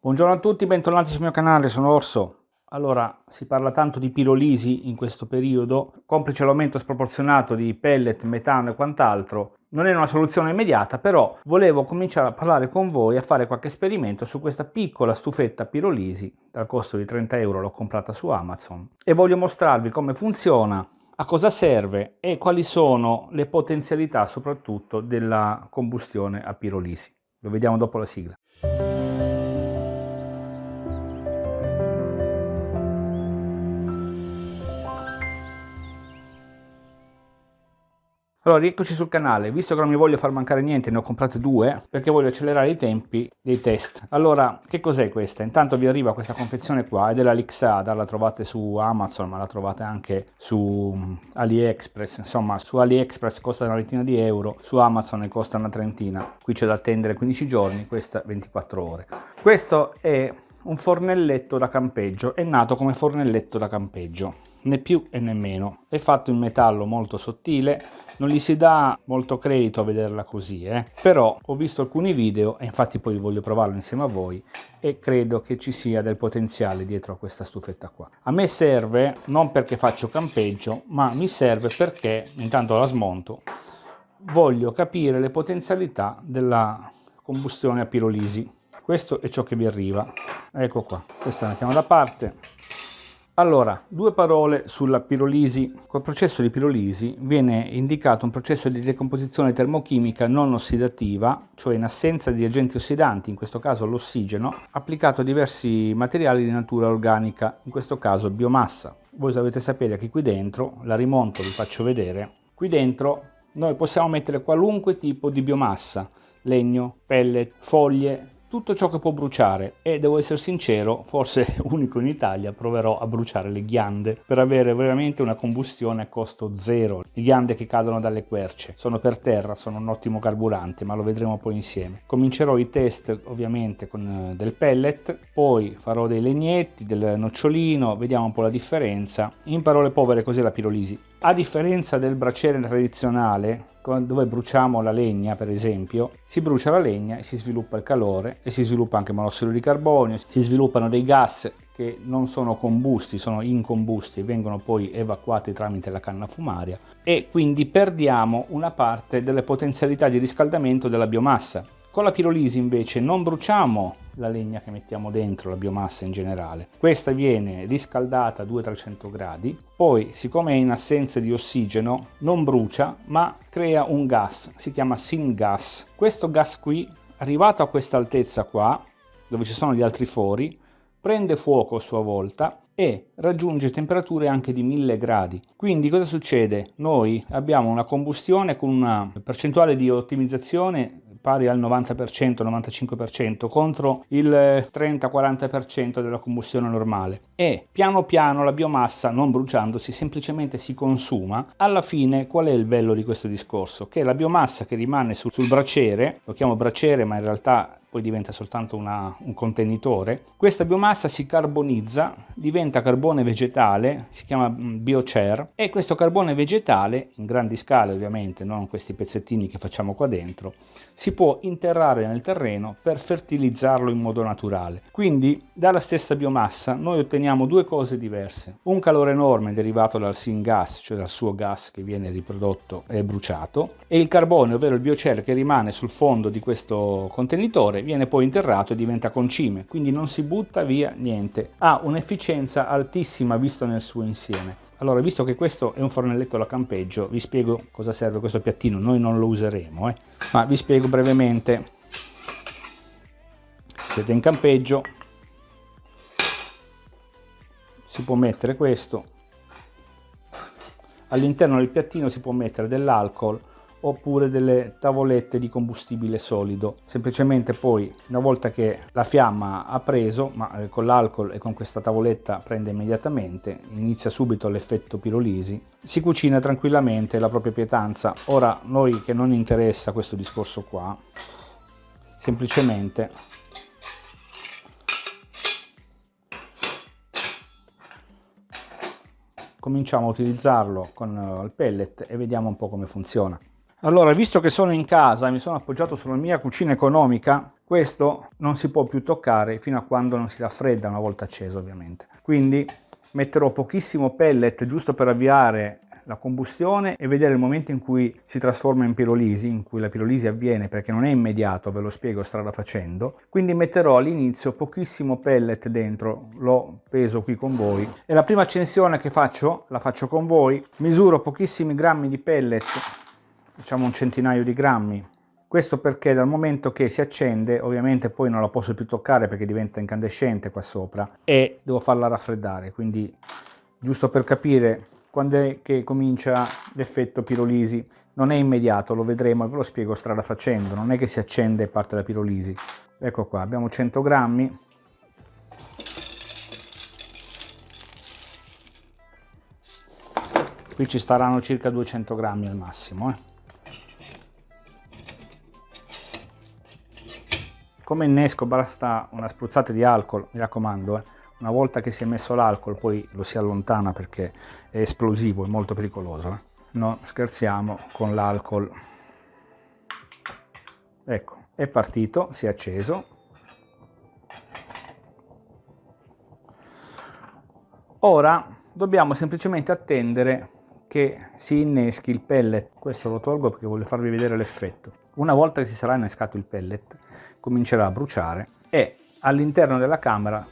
Buongiorno a tutti, bentornati sul mio canale, sono Orso. Allora, si parla tanto di pirolisi in questo periodo, complice l'aumento sproporzionato di pellet, metano e quant'altro. Non è una soluzione immediata, però volevo cominciare a parlare con voi, a fare qualche esperimento su questa piccola stufetta pirolisi, dal costo di 30 euro l'ho comprata su Amazon, e voglio mostrarvi come funziona, a cosa serve e quali sono le potenzialità soprattutto della combustione a pirolisi. Lo vediamo dopo la sigla. Allora, rieccoci sul canale, visto che non mi voglio far mancare niente, ne ho comprate due, perché voglio accelerare i tempi dei test. Allora, che cos'è questa? Intanto vi arriva questa confezione qua, è della Lixada, la trovate su Amazon, ma la trovate anche su mm, AliExpress, insomma, su AliExpress costa una ventina di euro, su Amazon ne costa una trentina. Qui c'è da attendere 15 giorni, questa 24 ore. Questo è un fornelletto da campeggio, è nato come fornelletto da campeggio né più e né meno. È fatto in metallo molto sottile, non gli si dà molto credito a vederla così, eh? però ho visto alcuni video e infatti poi voglio provarlo insieme a voi e credo che ci sia del potenziale dietro a questa stufetta qua. A me serve non perché faccio campeggio, ma mi serve perché, intanto la smonto, voglio capire le potenzialità della combustione a pirolisi. Questo è ciò che vi arriva. Ecco qua, questa la mettiamo da parte allora, due parole sulla pirolisi. Col processo di pirolisi viene indicato un processo di decomposizione termochimica non ossidativa, cioè in assenza di agenti ossidanti, in questo caso l'ossigeno, applicato a diversi materiali di natura organica, in questo caso biomassa. Voi dovete sapere che qui dentro, la rimonto, vi faccio vedere, qui dentro noi possiamo mettere qualunque tipo di biomassa, legno, pellet, foglie, tutto ciò che può bruciare e devo essere sincero, forse unico in Italia, proverò a bruciare le ghiande per avere veramente una combustione a costo zero. Le ghiande che cadono dalle querce sono per terra, sono un ottimo carburante, ma lo vedremo poi insieme. Comincerò i test ovviamente con eh, del pellet, poi farò dei legnetti, del nocciolino, vediamo un po' la differenza. In parole povere cos'è la pirolisi? A differenza del braciere tradizionale, dove bruciamo la legna per esempio, si brucia la legna e si sviluppa il calore e si sviluppa anche monossido di carbonio, si sviluppano dei gas che non sono combusti, sono incombusti e vengono poi evacuati tramite la canna fumaria e quindi perdiamo una parte delle potenzialità di riscaldamento della biomassa. Con la pirolisi invece non bruciamo la legna che mettiamo dentro, la biomassa in generale. Questa viene riscaldata a 200-300 gradi, poi siccome è in assenza di ossigeno non brucia ma crea un gas, si chiama syngas. Questo gas qui, arrivato a questa altezza qua, dove ci sono gli altri fori, prende fuoco a sua volta e raggiunge temperature anche di 1000 gradi. Quindi cosa succede? Noi abbiamo una combustione con una percentuale di ottimizzazione pari al 90%, 95% contro il 30-40% della combustione normale e piano piano la biomassa non bruciandosi semplicemente si consuma. Alla fine qual è il bello di questo discorso? Che la biomassa che rimane sul, sul braciere, lo chiamo braciere ma in realtà poi diventa soltanto una, un contenitore, questa biomassa si carbonizza, diventa carbone vegetale, si chiama mm, biocer, e questo carbone vegetale, in grandi scale ovviamente, non questi pezzettini che facciamo qua dentro, si può interrare nel terreno per fertilizzarlo in modo naturale. Quindi dalla stessa biomassa noi otteniamo due cose diverse, un calore enorme derivato dal syngas, cioè dal suo gas che viene riprodotto e bruciato, e il carbone, ovvero il biocer che rimane sul fondo di questo contenitore viene poi interrato e diventa concime, quindi non si butta via niente. Ha un'efficienza altissima visto nel suo insieme. Allora, visto che questo è un fornelletto da campeggio, vi spiego cosa serve questo piattino. Noi non lo useremo, eh? ma vi spiego brevemente. Siete in campeggio, si può mettere questo. All'interno del piattino si può mettere dell'alcol oppure delle tavolette di combustibile solido. Semplicemente poi una volta che la fiamma ha preso, ma eh, con l'alcol e con questa tavoletta prende immediatamente, inizia subito l'effetto pirolisi, si cucina tranquillamente la propria pietanza. Ora noi che non interessa questo discorso qua, semplicemente cominciamo a utilizzarlo con eh, il pellet e vediamo un po' come funziona. Allora, visto che sono in casa e mi sono appoggiato sulla mia cucina economica, questo non si può più toccare fino a quando non si raffredda una volta acceso ovviamente. Quindi metterò pochissimo pellet giusto per avviare la combustione e vedere il momento in cui si trasforma in pirolisi, in cui la pirolisi avviene perché non è immediato, ve lo spiego strada facendo. Quindi metterò all'inizio pochissimo pellet dentro, lo peso qui con voi e la prima accensione che faccio, la faccio con voi, misuro pochissimi grammi di pellet, diciamo un centinaio di grammi, questo perché dal momento che si accende, ovviamente poi non la posso più toccare perché diventa incandescente qua sopra e devo farla raffreddare, quindi giusto per capire quando è che comincia l'effetto pirolisi. Non è immediato, lo vedremo e ve lo spiego strada facendo, non è che si accende e parte la pirolisi. Ecco qua, abbiamo 100 grammi. Qui ci staranno circa 200 grammi al massimo. Eh. Come innesco basta una spruzzata di alcol, mi raccomando, eh. una volta che si è messo l'alcol poi lo si allontana perché è esplosivo, è molto pericoloso. Eh. Non scherziamo con l'alcol. Ecco, è partito, si è acceso. Ora dobbiamo semplicemente attendere che si inneschi il pellet. Questo lo tolgo perché voglio farvi vedere l'effetto. Una volta che si sarà innescato il pellet, comincerà a bruciare e all'interno della camera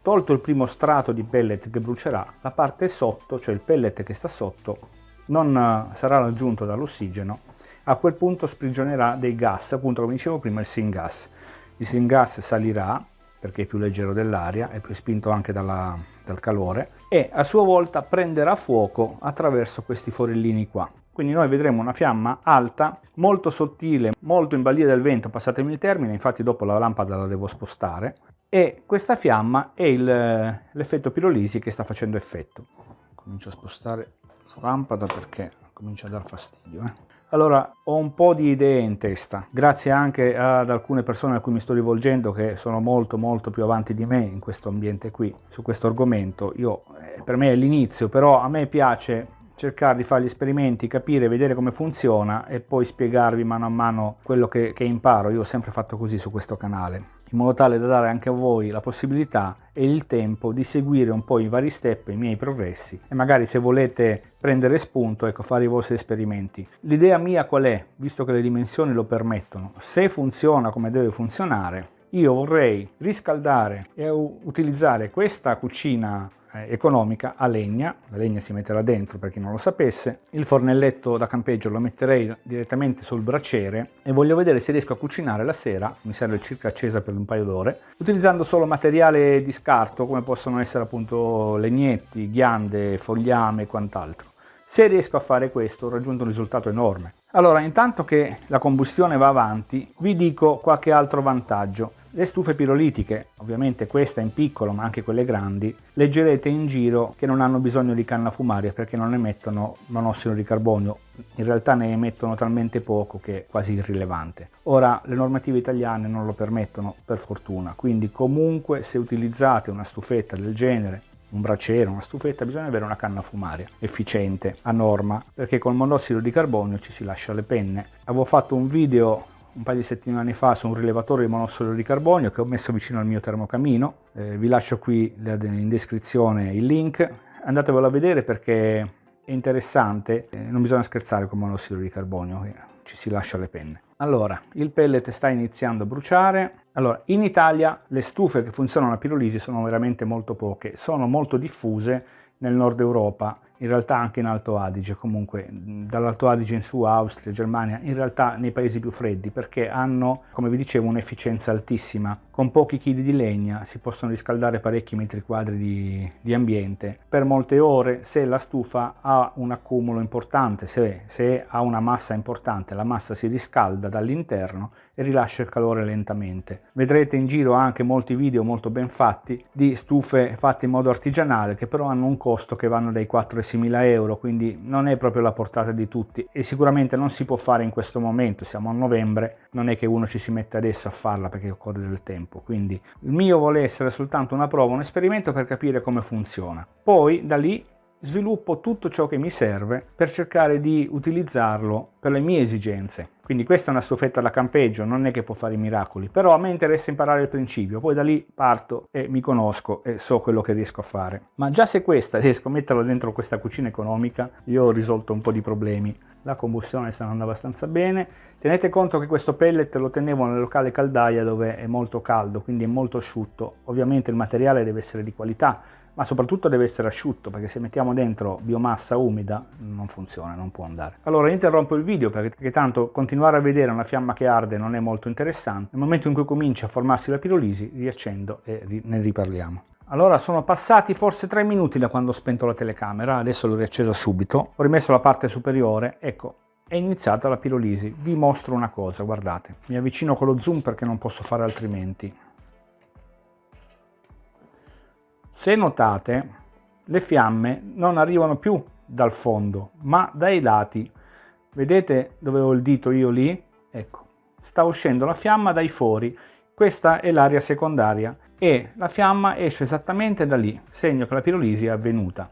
tolto il primo strato di pellet che brucerà la parte sotto cioè il pellet che sta sotto non eh, sarà raggiunto dall'ossigeno. A quel punto sprigionerà dei gas appunto come dicevo prima il syngas. Il syngas salirà perché è più leggero dell'aria è più spinto anche dalla, dal calore e a sua volta prenderà fuoco attraverso questi forellini qua quindi noi vedremo una fiamma alta, molto sottile, molto in balia del vento, passatemi il termine, infatti dopo la lampada la devo spostare, e questa fiamma è l'effetto pirolisi che sta facendo effetto. Comincio a spostare la lampada perché comincia a dar fastidio. Eh. Allora, ho un po' di idee in testa, grazie anche ad alcune persone a cui mi sto rivolgendo che sono molto molto più avanti di me in questo ambiente qui, su questo argomento. Io, eh, per me è l'inizio, però a me piace cercare di fare gli esperimenti, capire, vedere come funziona e poi spiegarvi mano a mano quello che, che imparo. Io ho sempre fatto così su questo canale, in modo tale da dare anche a voi la possibilità e il tempo di seguire un po' i vari step, i miei progressi e magari se volete prendere spunto, ecco, fare i vostri esperimenti. L'idea mia qual è? Visto che le dimensioni lo permettono, se funziona come deve funzionare, io vorrei riscaldare e utilizzare questa cucina economica a legna, la legna si metterà dentro per chi non lo sapesse, il fornelletto da campeggio lo metterei direttamente sul braciere e voglio vedere se riesco a cucinare la sera, mi serve circa accesa per un paio d'ore, utilizzando solo materiale di scarto come possono essere appunto legnetti, ghiande, fogliame e quant'altro. Se riesco a fare questo ho raggiunto un risultato enorme. Allora, intanto che la combustione va avanti, vi dico qualche altro vantaggio. Le stufe pirolitiche, ovviamente questa in piccolo ma anche quelle grandi, leggerete in giro che non hanno bisogno di canna fumaria perché non emettono monossido di carbonio, in realtà ne emettono talmente poco che è quasi irrilevante. Ora le normative italiane non lo permettono per fortuna, quindi comunque se utilizzate una stufetta del genere un braciere, una stufetta, bisogna avere una canna fumaria efficiente, a norma, perché col monossido di carbonio ci si lascia le penne. Avevo fatto un video un paio di settimane fa su un rilevatore di monossido di carbonio che ho messo vicino al mio termocamino, eh, vi lascio qui in descrizione il link, andatevelo a vedere perché è interessante, eh, non bisogna scherzare con monossido di carbonio, eh, ci si lascia le penne. Allora, il pellet sta iniziando a bruciare. Allora, in Italia le stufe che funzionano a pirolisi sono veramente molto poche, sono molto diffuse nel nord Europa in realtà anche in Alto Adige, comunque dall'Alto Adige in su, Austria, Germania, in realtà nei paesi più freddi perché hanno, come vi dicevo, un'efficienza altissima. Con pochi chili di legna si possono riscaldare parecchi metri quadri di, di ambiente per molte ore se la stufa ha un accumulo importante, se, se ha una massa importante, la massa si riscalda dall'interno e rilascia il calore lentamente. Vedrete in giro anche molti video molto ben fatti di stufe fatte in modo artigianale che però hanno un costo che vanno dai 4,60 Mila euro, quindi non è proprio la portata di tutti e sicuramente non si può fare in questo momento, siamo a novembre, non è che uno ci si mette adesso a farla perché occorre del tempo, quindi il mio vuole essere soltanto una prova, un esperimento per capire come funziona. Poi da lì sviluppo tutto ciò che mi serve per cercare di utilizzarlo per le mie esigenze quindi questa è una stufetta da campeggio, non è che può fare i miracoli, però a me interessa imparare il principio, poi da lì parto e mi conosco e so quello che riesco a fare. Ma già se questa riesco a metterla dentro questa cucina economica, io ho risolto un po' di problemi. La combustione sta andando abbastanza bene. Tenete conto che questo pellet lo tenevo nel locale caldaia dove è molto caldo, quindi è molto asciutto. Ovviamente il materiale deve essere di qualità, ma soprattutto deve essere asciutto perché se mettiamo dentro biomassa umida non funziona, non può andare. Allora interrompo il video perché, tanto continuare a vedere una fiamma che arde non è molto interessante. Nel momento in cui comincia a formarsi la pirolisi riaccendo e ne riparliamo. Allora sono passati forse tre minuti da quando ho spento la telecamera, adesso l'ho riaccesa subito, ho rimesso la parte superiore, ecco è iniziata la pirolisi. Vi mostro una cosa, guardate, mi avvicino con lo zoom perché non posso fare altrimenti. Se notate, le fiamme non arrivano più dal fondo, ma dai lati. Vedete dove ho il dito io lì? Ecco, sta uscendo la fiamma dai fori. Questa è l'area secondaria e la fiamma esce esattamente da lì, segno che la pirolisi è avvenuta.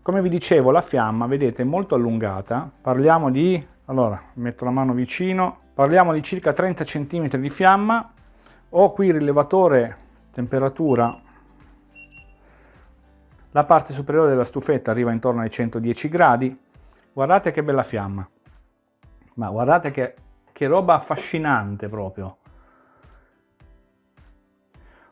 Come vi dicevo, la fiamma, vedete, è molto allungata. Parliamo di, allora, metto la mano vicino, parliamo di circa 30 cm di fiamma. Ho qui il rilevatore temperatura la parte superiore della stufetta arriva intorno ai 110 gradi. Guardate che bella fiamma. Ma guardate che, che roba affascinante proprio.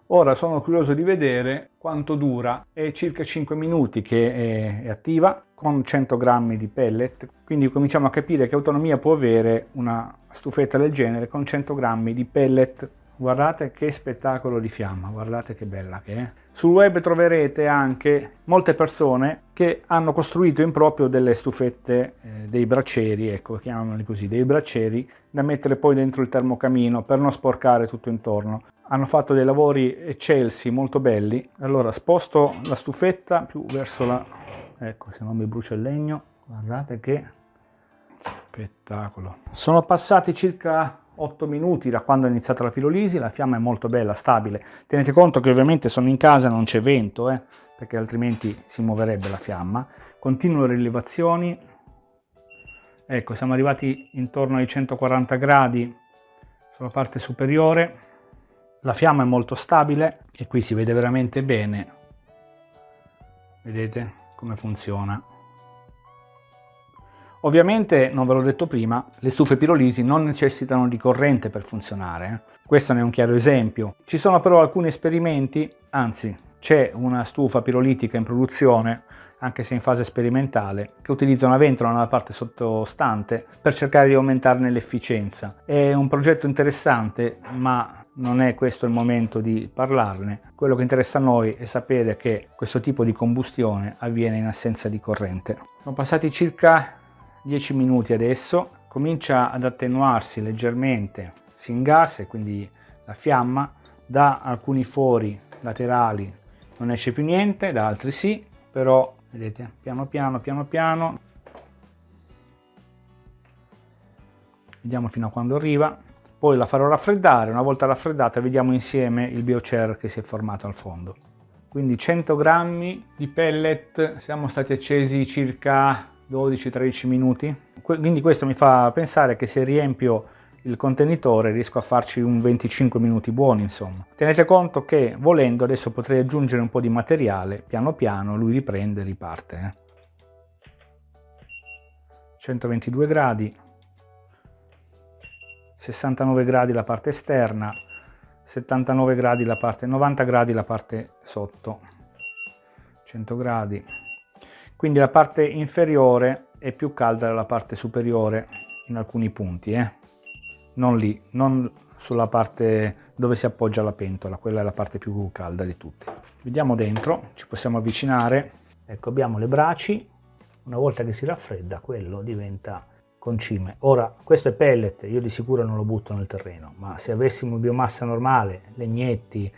Ora sono curioso di vedere quanto dura, è circa 5 minuti che è, è, attiva con 100 grammi di pellet, quindi cominciamo a capire che autonomia può avere una stufetta del genere con 100 grammi di pellet Guardate che spettacolo di fiamma, guardate che bella che è. Sul web troverete anche molte persone che hanno costruito in proprio delle stufette, eh, dei braccieri, ecco, chiamiamoli così, dei braccieri da mettere poi dentro il termocamino per non sporcare tutto intorno. Hanno fatto dei lavori eccelsi, molto belli. Allora sposto la stufetta più verso la... ecco, se non mi brucia il legno, guardate che spettacolo. Sono passati circa 8 minuti da quando è iniziata la pirolisi, la fiamma è molto bella, stabile. Tenete conto che ovviamente sono in casa, non c'è vento, eh, perché altrimenti si muoverebbe la fiamma. Continuo le rilevazioni, ecco siamo arrivati intorno ai 140 gradi sulla parte superiore, la fiamma è molto stabile e qui si vede veramente bene, vedete come funziona. Ovviamente, non ve l'ho detto prima, le stufe pirolisi non necessitano di corrente per funzionare. Eh. Questo ne è un chiaro esempio. Ci sono però alcuni esperimenti, anzi c'è una stufa pirolitica in produzione, anche se in fase sperimentale, che utilizza una ventola nella parte sottostante per cercare di aumentarne l'efficienza. È un progetto interessante, ma non è questo il momento di parlarne. Quello che interessa a noi è sapere che questo tipo di combustione avviene in assenza di corrente. Sono passati circa 10 minuti adesso, comincia ad attenuarsi leggermente, si ingassa e quindi la fiamma, da alcuni fori laterali non esce più niente, da altri sì, però vedete piano piano piano piano, vediamo fino a quando arriva, poi la farò raffreddare, una volta raffreddata vediamo insieme il biocer che si è formato al fondo. Quindi 100 grammi di pellet, siamo stati accesi circa 12-13 minuti. Quindi questo mi fa pensare che se riempio il contenitore riesco a farci un 25 minuti buoni insomma. Tenete conto che volendo adesso potrei aggiungere un po' di materiale, piano piano lui riprende e riparte. Eh. 122 gradi, 69 gradi la parte esterna, 79 gradi la parte, 90 gradi la parte sotto, 100 gradi, quindi la parte inferiore è più calda della parte superiore in alcuni punti, eh? non lì, non sulla parte dove si appoggia la pentola, quella è la parte più calda di tutte. Vediamo dentro, ci possiamo avvicinare, ecco abbiamo le braci, una volta che si raffredda quello diventa concime. Ora questo è pellet, io di sicuro non lo butto nel terreno, ma se avessimo biomassa normale, legnetti,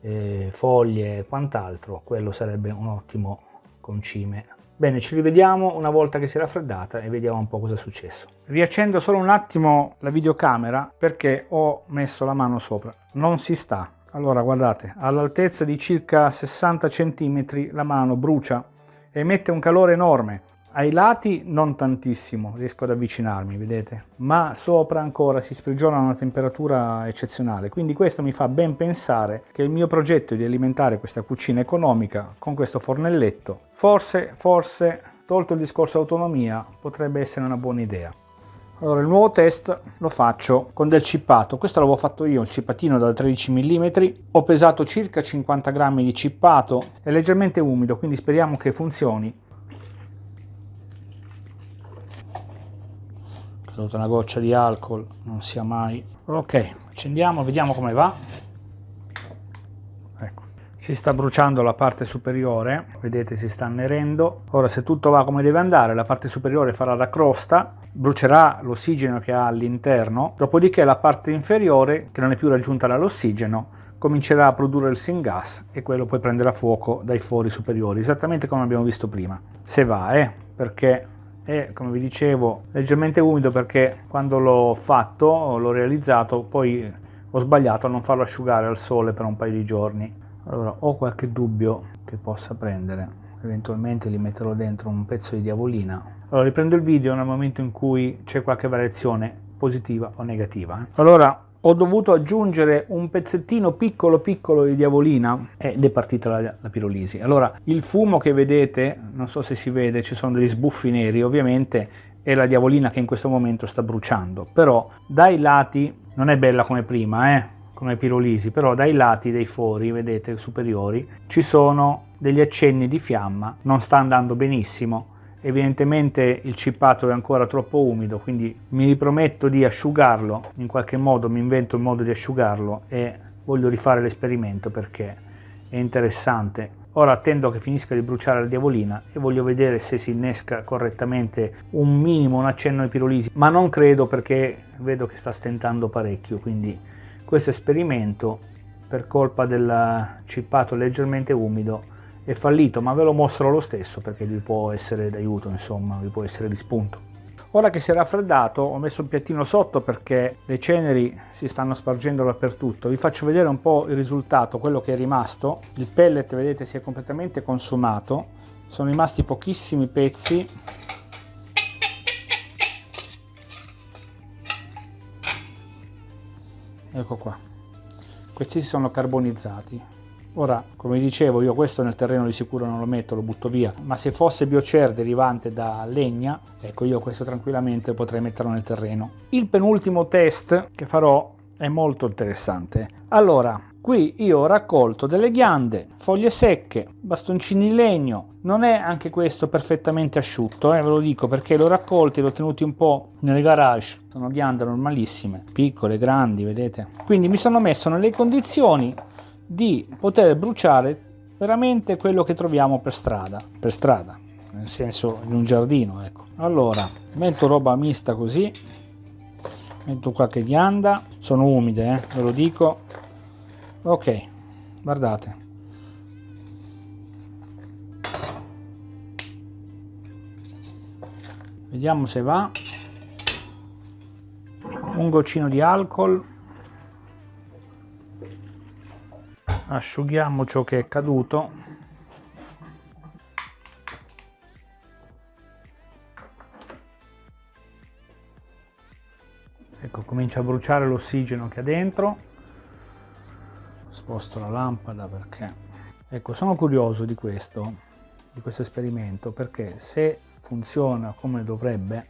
eh, foglie e quant'altro, quello sarebbe un ottimo concime Bene, ci rivediamo una volta che si è raffreddata e vediamo un po' cosa è successo. Riaccendo solo un attimo la videocamera perché ho messo la mano sopra. Non si sta. Allora guardate, all'altezza di circa 60 cm la mano brucia emette un calore enorme. Ai lati non tantissimo, riesco ad avvicinarmi, vedete? Ma sopra ancora si sprigiona a una temperatura eccezionale, quindi questo mi fa ben pensare che il mio progetto di alimentare questa cucina economica con questo fornelletto, forse, forse, tolto il discorso autonomia, potrebbe essere una buona idea. Allora il nuovo test lo faccio con del cippato, questo l'avevo fatto io, il cippatino da 13 mm, ho pesato circa 50 grammi di cippato, è leggermente umido quindi speriamo che funzioni. Caduta una goccia di alcol, non sia mai... Ok, accendiamo, vediamo come va. Ecco, si sta bruciando la parte superiore, vedete si sta annerendo. Ora se tutto va come deve andare, la parte superiore farà da crosta, brucerà l'ossigeno che ha all'interno, dopodiché la parte inferiore, che non è più raggiunta dall'ossigeno, comincerà a produrre il syngas e quello poi prenderà fuoco dai fori superiori, esattamente come abbiamo visto prima. Se va, eh, perché è, come vi dicevo, leggermente umido perché quando l'ho fatto, l'ho realizzato, poi ho sbagliato a non farlo asciugare al sole per un paio di giorni. Allora, ho qualche dubbio che possa prendere, eventualmente gli metterò dentro un pezzo di diavolina allora riprendo il video nel momento in cui c'è qualche variazione positiva o negativa. Eh. Allora ho dovuto aggiungere un pezzettino piccolo piccolo di diavolina. Ed è partita la, la, pirolisi. Allora il fumo che vedete, non so se si vede, ci sono degli sbuffi neri, ovviamente è la diavolina che in questo momento sta bruciando, però dai lati, non è bella come prima, eh, come pirolisi, però dai lati dei fori, vedete, superiori, ci sono degli accenni di fiamma, non sta andando benissimo, Evidentemente il cippato è ancora troppo umido, quindi mi riprometto di asciugarlo, in qualche modo mi invento il modo di asciugarlo e voglio rifare l'esperimento perché è interessante. Ora attendo che finisca di bruciare la diavolina e voglio vedere se si innesca correttamente un minimo, un accenno di pirolisi, ma non credo perché vedo che sta stentando parecchio, quindi questo esperimento per colpa del cippato leggermente umido è fallito, ma ve lo mostro lo stesso perché vi può essere d'aiuto, insomma, vi può essere di spunto. Ora che si è raffreddato ho messo un piattino sotto perché le ceneri si stanno spargendo dappertutto. Vi faccio vedere un po' il risultato, quello che è rimasto. Il pellet, vedete, si è completamente consumato. Sono rimasti pochissimi pezzi. Ecco qua. Questi si sono carbonizzati. Ora, come dicevo, io questo nel terreno di sicuro non lo metto, lo butto via, ma se fosse biocer derivante da legna, ecco io questo tranquillamente potrei metterlo nel terreno. Il penultimo test che farò è molto interessante. Allora, qui io ho raccolto delle ghiande, foglie secche, bastoncini di legno, non è anche questo perfettamente asciutto, eh, ve lo dico perché l'ho raccolti, l'ho tenuti un po' nel garage, sono ghiande normalissime, piccole, grandi, vedete? Quindi mi sono messo nelle condizioni di poter bruciare veramente quello che troviamo per strada, per strada, nel senso in un giardino, ecco. Allora, metto roba mista così, metto qualche ghianda, sono umide, eh, ve lo dico. Ok, guardate. Vediamo se va. Un goccino di alcol asciughiamo ciò che è caduto. Ecco comincia a bruciare l'ossigeno che ha dentro. Sposto la lampada perché ecco sono curioso di questo di questo esperimento perché se funziona come dovrebbe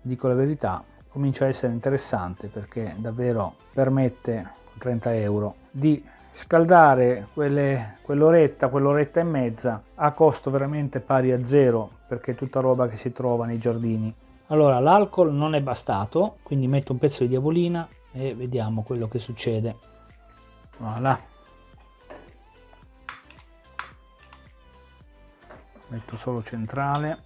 dico la verità comincia a essere interessante perché davvero permette 30 euro di scaldare quell'oretta, quell'oretta e mezza a costo veramente pari a zero perché è tutta roba che si trova nei giardini. Allora l'alcol non è bastato, quindi metto un pezzo di diavolina e vediamo quello che succede. Voilà. Metto solo centrale.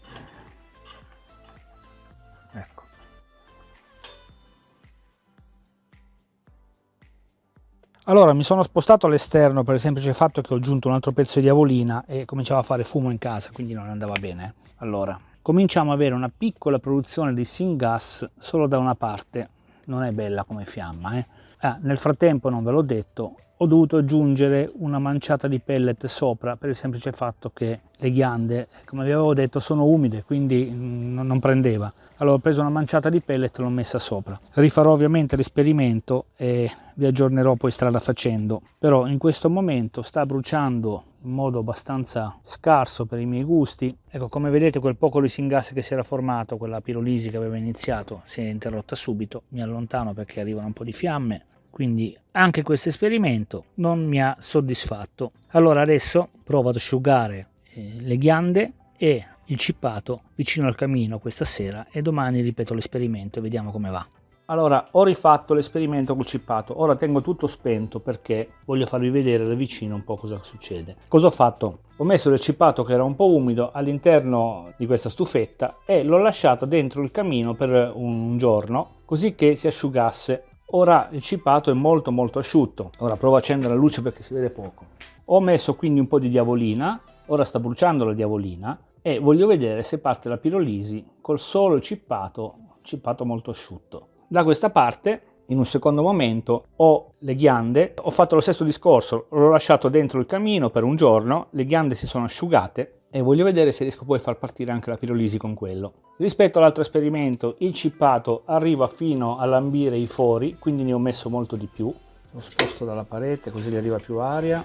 Allora mi sono spostato all'esterno per il semplice fatto che ho aggiunto un altro pezzo di diavolina e cominciava a fare fumo in casa, quindi non andava bene. Allora, cominciamo ad avere una piccola produzione di syngas solo da una parte, non è bella come fiamma. Eh? Ah, nel frattempo, non ve l'ho detto, ho dovuto aggiungere una manciata di pellet sopra per il semplice fatto che le ghiande, come vi avevo detto, sono umide, quindi non prendeva. Allora ho preso una manciata di pellet e l'ho messa sopra. Rifarò ovviamente l'esperimento e vi aggiornerò poi strada facendo, però in questo momento sta bruciando in modo abbastanza scarso per i miei gusti. Ecco, come vedete quel poco di gas che si era formato, quella pirolisi che aveva iniziato, si è interrotta subito. Mi allontano perché arrivano un po' di fiamme, quindi anche questo esperimento non mi ha soddisfatto. Allora adesso provo ad asciugare eh, le ghiande e cippato vicino al camino questa sera e domani ripeto l'esperimento e vediamo come va. Allora, ho rifatto l'esperimento col cippato, ora tengo tutto spento perché voglio farvi vedere da vicino un po' cosa succede. Cosa ho fatto? Ho messo del cippato che era un po' umido all'interno di questa stufetta e l'ho lasciato dentro il camino per un giorno così che si asciugasse. Ora il cippato è molto molto asciutto. Ora provo a accendere la luce perché si vede poco. Ho messo quindi un po' di diavolina, ora sta bruciando la diavolina e voglio vedere se parte la pirolisi col solo cippato, cippato molto asciutto. Da questa parte in un secondo momento ho le ghiande, ho fatto lo stesso discorso, l'ho lasciato dentro il camino per un giorno, le ghiande si sono asciugate e voglio vedere se riesco poi a far partire anche la pirolisi con quello. Rispetto all'altro esperimento il cippato arriva fino a lambire i fori, quindi ne ho messo molto di più. Lo sposto dalla parete così gli arriva più aria.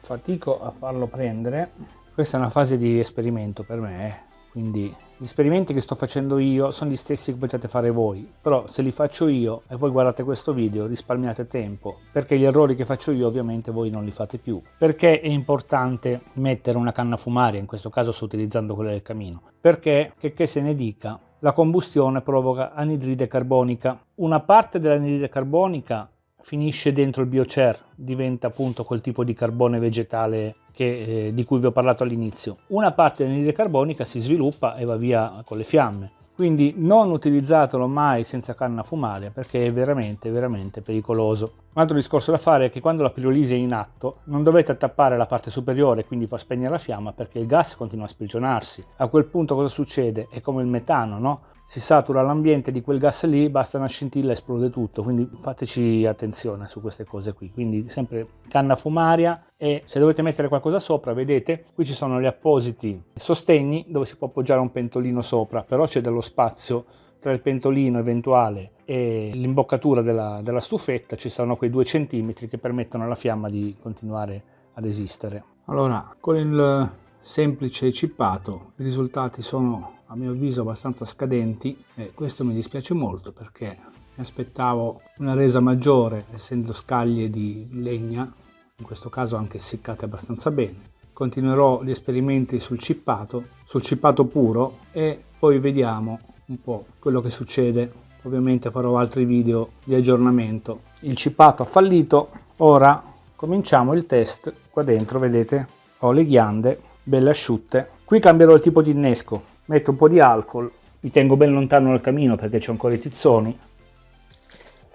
Fatico a farlo prendere questa è una fase di esperimento per me, eh. quindi gli esperimenti che sto facendo io sono gli stessi che potete fare voi, però se li faccio io e voi guardate questo video risparmiate tempo, perché gli errori che faccio io ovviamente voi non li fate più. Perché è importante mettere una canna fumaria, in questo caso sto utilizzando quella del camino? Perché, che, che se ne dica, la combustione provoca anidride carbonica. Una parte dell'anidride carbonica finisce dentro il biocer, diventa appunto quel tipo di carbone vegetale che, eh, di cui vi ho parlato all'inizio. Una parte dell'anidride carbonica si sviluppa e va via con le fiamme. Quindi non utilizzatelo mai senza canna fumaria perché è veramente, veramente pericoloso. Un altro discorso da fare è che quando la pirolisi è in atto non dovete tappare la parte superiore quindi far spegnere la fiamma perché il gas continua a sprigionarsi. A quel punto cosa succede? È come il metano, no? Si satura l'ambiente di quel gas lì, basta una scintilla e esplode tutto, quindi fateci attenzione su queste cose qui. Quindi sempre canna fumaria e se dovete mettere qualcosa sopra, vedete, qui ci sono gli appositi sostegni dove si può appoggiare un pentolino sopra, però c'è dello spazio tra il pentolino eventuale e l'imboccatura della, della stufetta, ci sono quei due centimetri che permettono alla fiamma di continuare ad esistere. Allora, con il semplice cippato i risultati sono a mio avviso abbastanza scadenti e questo mi dispiace molto perché mi aspettavo una resa maggiore essendo scaglie di legna in questo caso anche essiccate abbastanza bene. Continuerò gli esperimenti sul cippato sul cippato puro e poi vediamo un po' quello che succede. Ovviamente farò altri video di aggiornamento. Il cippato ha fallito. Ora cominciamo il test qua dentro vedete? Ho le ghiande belle asciutte. Qui cambierò il tipo di innesco metto un po' di alcol, mi tengo ben lontano dal camino perché c'è ancora i tizzoni.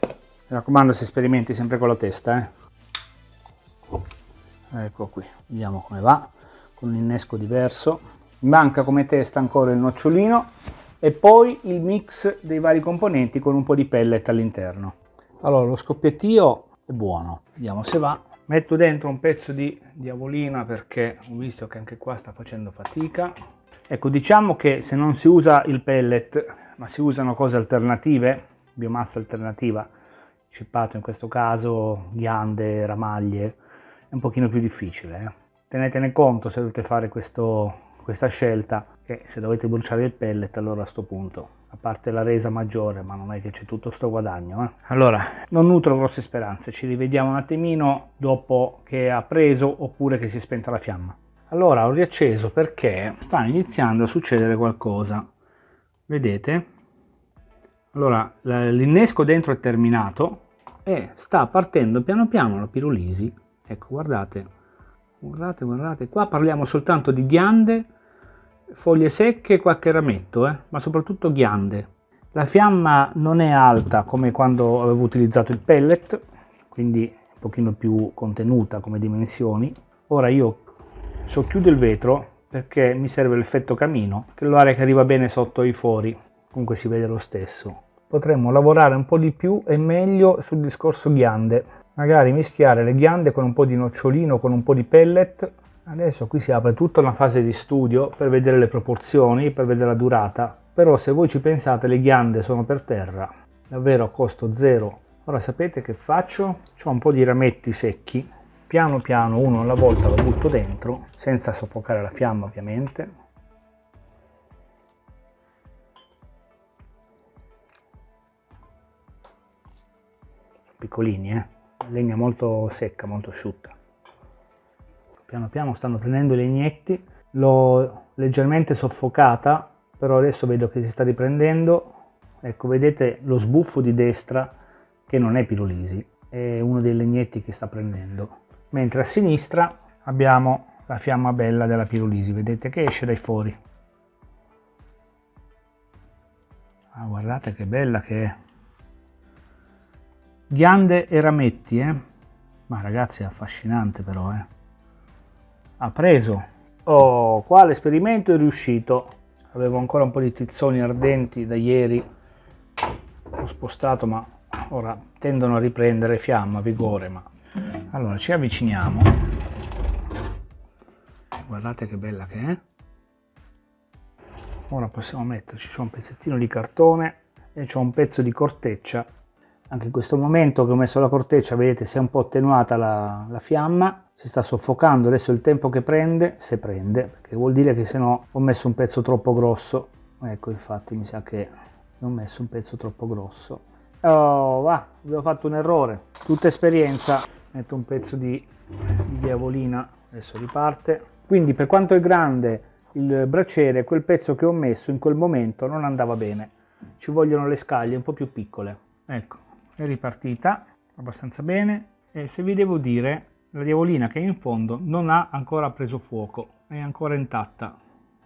Mi raccomando si sperimenti sempre con la testa. Eh. Ecco qui, vediamo come va, con un innesco diverso. Mi manca come testa ancora il nocciolino e poi il mix dei vari componenti con un po' di pellet all'interno. Allora lo scoppiettio è buono, vediamo se va. Metto dentro un pezzo di diavolina perché ho visto che anche qua sta facendo fatica Ecco, diciamo che se non si usa il pellet, ma si usano cose alternative, biomassa alternativa, cippato in questo caso, ghiande, ramaglie, è un pochino più difficile. Eh? Tenetene conto se dovete fare questo, questa scelta, che se dovete bruciare il pellet allora a questo punto, a parte la resa maggiore, ma non è che c'è tutto sto guadagno. Eh? Allora, non nutro grosse speranze, ci rivediamo un attimino dopo che ha preso oppure che si è spenta la fiamma. Allora ho riacceso perché sta iniziando a succedere qualcosa. Vedete? Allora l'innesco dentro è terminato e sta partendo piano piano la pirolisi. Ecco, guardate, guardate, guardate. Qua parliamo soltanto di ghiande, foglie secche qualche rametto, eh? ma soprattutto ghiande. La fiamma non è alta come quando avevo utilizzato il pellet, quindi un pochino più contenuta come dimensioni. Ora io socchiudo il vetro perché mi serve l'effetto camino, che è l'aria che arriva bene sotto i fori, comunque si vede lo stesso. Potremmo lavorare un po' di più e meglio sul discorso ghiande. magari mischiare le ghiande con un po' di nocciolino, con un po' di pellet. Adesso qui si apre tutta una fase di studio per vedere le proporzioni, per vedere la durata, però se voi ci pensate le ghiande sono per terra, davvero a costo zero. Ora sapete che faccio? Ho un po' di rametti secchi, piano piano uno alla volta lo butto dentro, senza soffocare la fiamma ovviamente. piccolini, eh? legna molto secca, molto asciutta. Piano piano stanno prendendo i legnetti, l'ho leggermente soffocata, però adesso vedo che si sta riprendendo. Ecco, vedete lo sbuffo di destra che non è pirolisi, è uno dei legnetti che sta prendendo. Mentre a sinistra abbiamo la fiamma bella della pirolisi, vedete che esce dai fori. Ah, guardate che bella che è. Ghiande e rametti, eh? Ma ragazzi è affascinante però, eh? Ha preso. Oh, qua l'esperimento è riuscito. Avevo ancora un po' di tizzoni ardenti da ieri. Ho spostato, ma ora tendono a riprendere fiamma, vigore, ma... Allora, ci avviciniamo. Guardate che bella che è. Ora possiamo metterci, c'è un pezzettino di cartone e c'è un pezzo di corteccia. Anche in questo momento che ho messo la corteccia vedete si è un po' attenuata la, la fiamma si sta soffocando. Adesso il tempo che prende se prende perché vuol dire che se no ho messo un pezzo troppo grosso. Ecco infatti mi sa che ho messo un pezzo troppo grosso. Oh va avevo fatto un errore. Tutta esperienza metto un pezzo di, di diavolina adesso riparte. Quindi per quanto è grande il braciere quel pezzo che ho messo in quel momento non andava bene. Ci vogliono le scaglie un po' più piccole. Ecco è ripartita abbastanza bene. E se vi devo dire la diavolina che è in fondo non ha ancora preso fuoco è ancora intatta.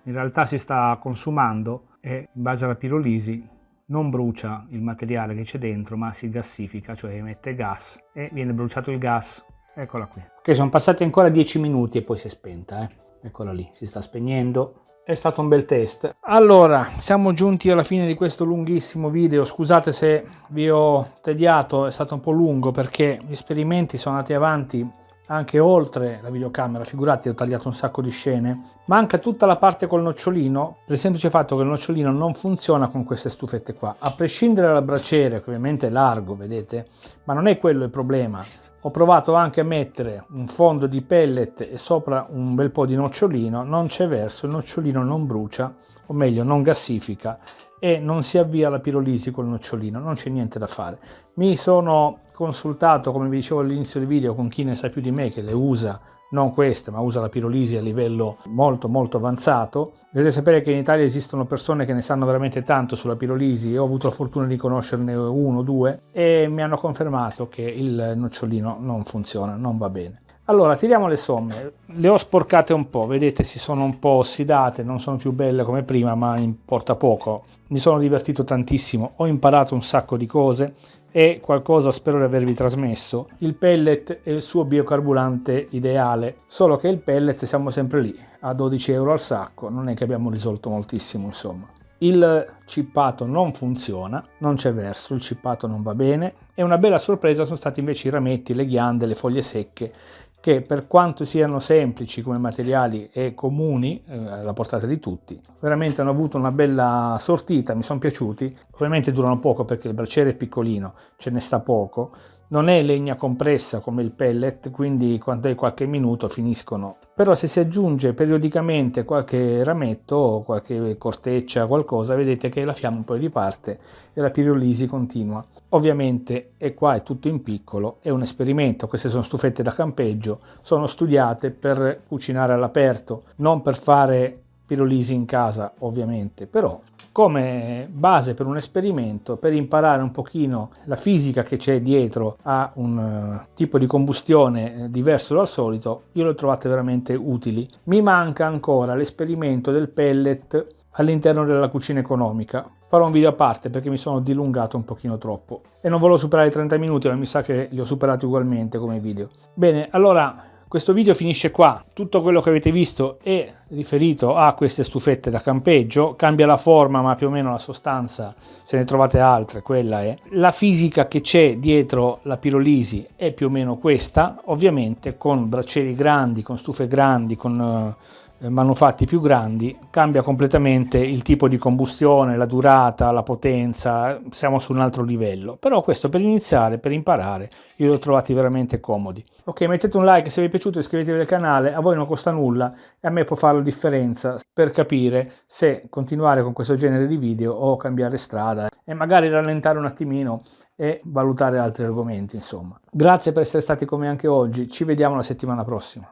In realtà si sta consumando e in base alla pirolisi non brucia il materiale che c'è dentro ma si gassifica cioè emette gas e viene bruciato il gas eccola qui ok sono passati ancora 10 minuti e poi si è spenta eh. eccola lì si sta spegnendo è stato un bel test. Allora, siamo giunti alla fine di questo lunghissimo video. Scusate se vi ho tediato, è stato un po' lungo perché gli esperimenti sono andati avanti anche oltre la videocamera, figurati ho tagliato un sacco di scene, manca tutta la parte col nocciolino per il semplice fatto che il nocciolino non funziona con queste stufette qua, a prescindere dal braciere che ovviamente è largo, vedete, ma non è quello il problema, ho provato anche a mettere un fondo di pellet e sopra un bel po' di nocciolino, non c'è verso, il nocciolino non brucia, o meglio non gassifica e non si avvia la pirolisi col nocciolino, non c'è niente da fare. Mi sono consultato, come vi dicevo all'inizio del video, con chi ne sa più di me che le usa non queste, ma usa la pirolisi a livello molto molto avanzato. Dovete sapere che in Italia esistono persone che ne sanno veramente tanto sulla pirolisi ho avuto la fortuna di conoscerne uno o due e mi hanno confermato che il nocciolino non funziona, non va bene. Allora, tiriamo le somme. Le ho sporcate un po', vedete si sono un po' ossidate, non sono più belle come prima, ma importa poco. Mi sono divertito tantissimo, ho imparato un sacco di cose, e qualcosa spero di avervi trasmesso. Il pellet è il suo biocarburante ideale, solo che il pellet siamo sempre lì, a 12 euro al sacco, non è che abbiamo risolto moltissimo insomma. Il cippato non funziona, non c'è verso, il cippato non va bene e una bella sorpresa sono stati invece i rametti, le ghiande, le foglie secche che per quanto siano semplici come materiali e comuni eh, alla portata di tutti, veramente hanno avuto una bella sortita, mi sono piaciuti. Ovviamente durano poco perché il braciere è piccolino, ce ne sta poco, non è legna compressa come il pellet, quindi quando è qualche minuto finiscono. Però se si aggiunge periodicamente qualche rametto qualche corteccia, qualcosa, vedete che la fiamma poi riparte e la pirolisi continua. Ovviamente, e qua è tutto in piccolo, è un esperimento, queste sono stufette da campeggio, sono studiate per cucinare all'aperto, non per fare pirolisi in casa ovviamente, però come base per un esperimento, per imparare un pochino la fisica che c'è dietro a un uh, tipo di combustione eh, diverso dal solito, io le trovate veramente utili. Mi manca ancora l'esperimento del pellet all'interno della cucina economica. Farò un video a parte perché mi sono dilungato un pochino troppo e non volevo superare i 30 minuti, ma mi sa che li ho superati ugualmente come video. Bene, allora questo video finisce qua. Tutto quello che avete visto è riferito a queste stufette da campeggio, cambia la forma ma più o meno la sostanza, se ne trovate altre, quella è. La fisica che c'è dietro la pirolisi è più o meno questa, ovviamente con braccieri grandi, con stufe grandi, con eh, manufatti più grandi cambia completamente il tipo di combustione, la durata, la potenza, siamo su un altro livello. Però questo per iniziare, per imparare, io li ho trovati veramente comodi. Ok, mettete un like se vi è piaciuto, iscrivetevi al canale, a voi non costa nulla e a me può fare la differenza per capire se continuare con questo genere di video o cambiare strada e magari rallentare un attimino e valutare altri argomenti, insomma. Grazie per essere stati con me anche oggi, ci vediamo la settimana prossima.